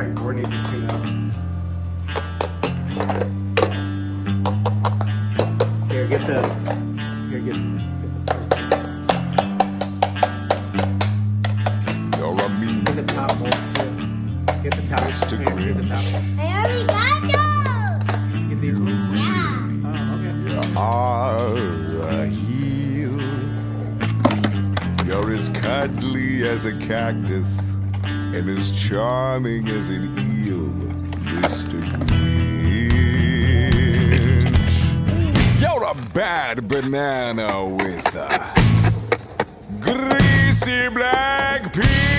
like board needs to tune up. Here, get the. Here, get the. You're a mean Get the top bolts too. Get the top. Mr. Here, get the top bolts. I already got those. Get these ones. Yeah. Oh, okay. You are a heel. You're as cuddly as a cactus and as charming as an eel, Mr. Grinch. You're a bad banana with a greasy black peel.